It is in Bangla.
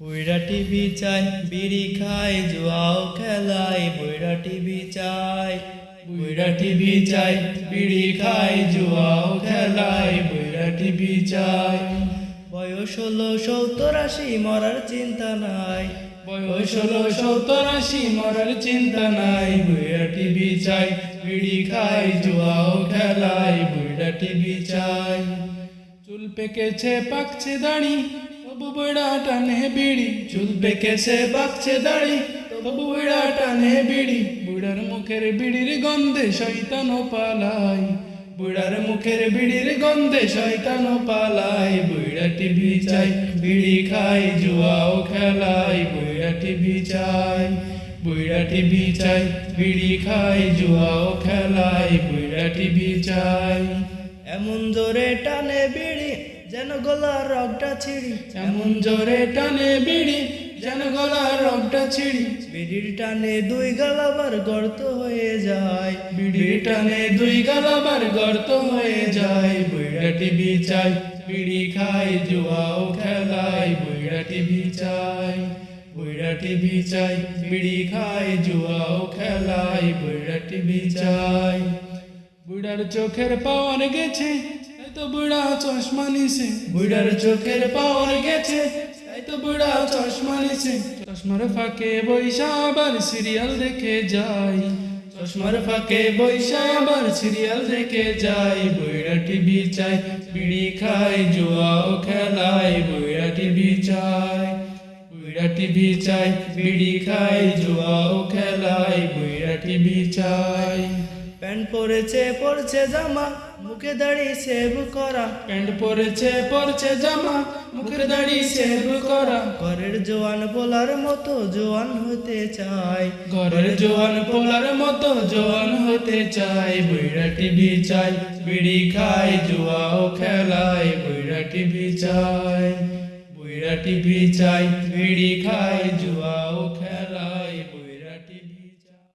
বইরা টিভি চাই, বিড়ি খাই, জুয়াও খেলাই বইরা টিভি চাই বইরা টিভি চাই, বিড়ি খাই, জুয়াও খেলাই বইরা টিভি চাই। বয়স হলো সত্তর আশি, মরার চিন্তা নাই। বয়স হলো সত্তর আশি, মরার চিন্তা নাই। বইরা টিভি চাই, বিড়ি খাই, জুয়াও খেলাই বইরা টিভি চাই। চুল পেকেছে পাকছে দাড়ি তবু বইড়া টানে বিড়ি চুল পেকেছে পাকছে দাড়ি। তবু বইড়া টানে বিড়ি, বুড়ার মুখের বিড়ির গন্ধে শয়তান পালাই। বুড়ার মুখের বিড়ির গন্ধে শয়তান পালাই। বুড়া টিভি চাই, বিড়ি খাই, জুয়াও খেলাই। বুড়া টিভি চাই, বুড়া টিভি চাই, বিড়ি খাই, জুয়াও খেলাই। বুড়া টিভি চাই। এমন জোরে টানে বিড়ি যেন গলার রগটা ছিড়ি এমন জোরে টানে বিড়ি যেন গলার রগটা ছিড়ি। বিড়ির টানে দুই গালাবার গর্ত হয়ে যায়। বিড়ির টানে দুই গালাবার গর্ত হয়ে যায়। বুইড়া টিভি চাই বিড়ি খাই জুয়াও খেলাই। বুইড়া টিভি চাই বুইড়া টিভি চাই বিড়ি খাই জুয়াও খেলাই। বুইড়া টিভি চাই বুড়ার চোখের পাওয়ার গেছে তো বুড়া চশমা নিছে। বুড়ার চোখের পাওয়ার গেছে। তাই তো বুড়া চশমা নিছে। চশমার ফাঁকে বৈশা আবার সিরিয়াল দেখে যাই। চশমার ফাঁকে বৈশা আবার সিরিয়াল দেখে যাই। বুড়া টিভি চাই বিড়ি খাই জুয়াও খেলাই। বুড়া টিভি চাই বুড়া টিভি চাই বিড়ি খাই জুয়াও খেলাই। বুড়া টিভি চাই। প্যান্ট পরেছে পরছে জামা মুখে দাড়ি সেভ করা। প্যান্ট পরেছে পরছে জামা মুখে দাড়ি সেভ করা। ঘরের জোয়ান পোলার মতো জোয়ান হতে চাই ঘরের জোয়ান পোলার মতো জোয়ান হতে চাই বুইড়া টিভি চাই বিড়ি খাই জুয়াও খেলাই বুইড়া টিভি চাই বুইড়া টিভি চাই বিড়ি খাই জুয়াও খেলাই